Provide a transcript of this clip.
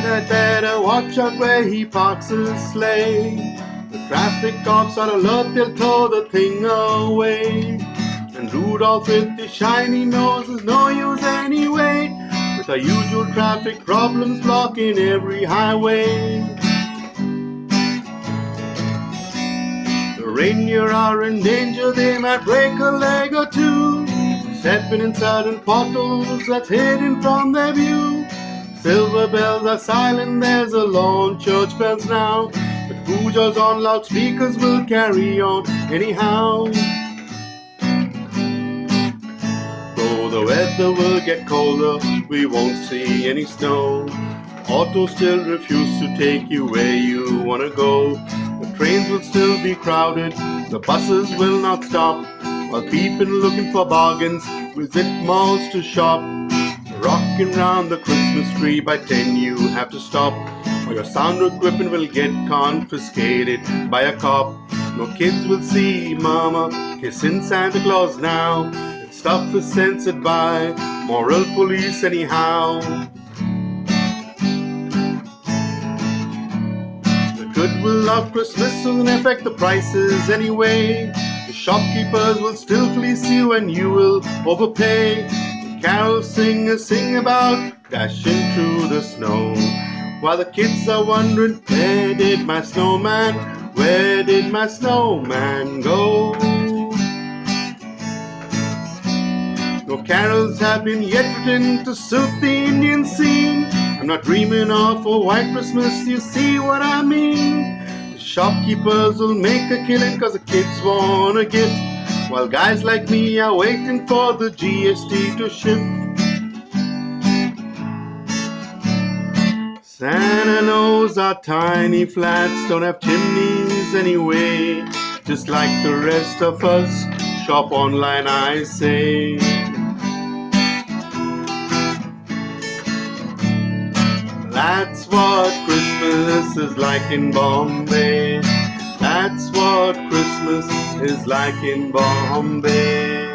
Santa better watch out where he parks his sleigh. The traffic cops are alert, they'll tow the thing away. And Rudolph with his shiny nose is no use anyway. With our usual traffic problems blocking every highway. The reindeer are in danger, they might break a leg or two. Stepping in sudden potholes that's hidden from their view. Silver bells are silent, there's a lone church bells now. But pujas on loudspeakers will carry on anyhow. Though the weather will get colder, we won't see any snow. Autos still refuse to take you where you wanna go. The trains will still be crowded, the buses will not stop. While people looking for bargains visit malls to shop. Rocking round the Christmas tree by 10 you have to stop. Or your sound equipment will get confiscated by a cop. No kids will see mama kissing Santa Claus now. That stuff is censored by moral police anyhow. The goodwill of Christmas will affect the prices anyway. The shopkeepers will still fleece you and you will overpay. Carol singers sing about dashing through the snow. While the kids are wondering, where did my snowman, where did my snowman go? No carols have been yet written to suit the Indian scene. I'm not dreaming of a white Christmas, you see what I mean? The shopkeepers will make a killing cause the kids want a gift While guys like me are waiting for the GST to ship. Santa knows our tiny flats don't have chimneys anyway Just like the rest of us, shop online I say That's what Christmas is like in Bombay. Christmas is like in Bombay.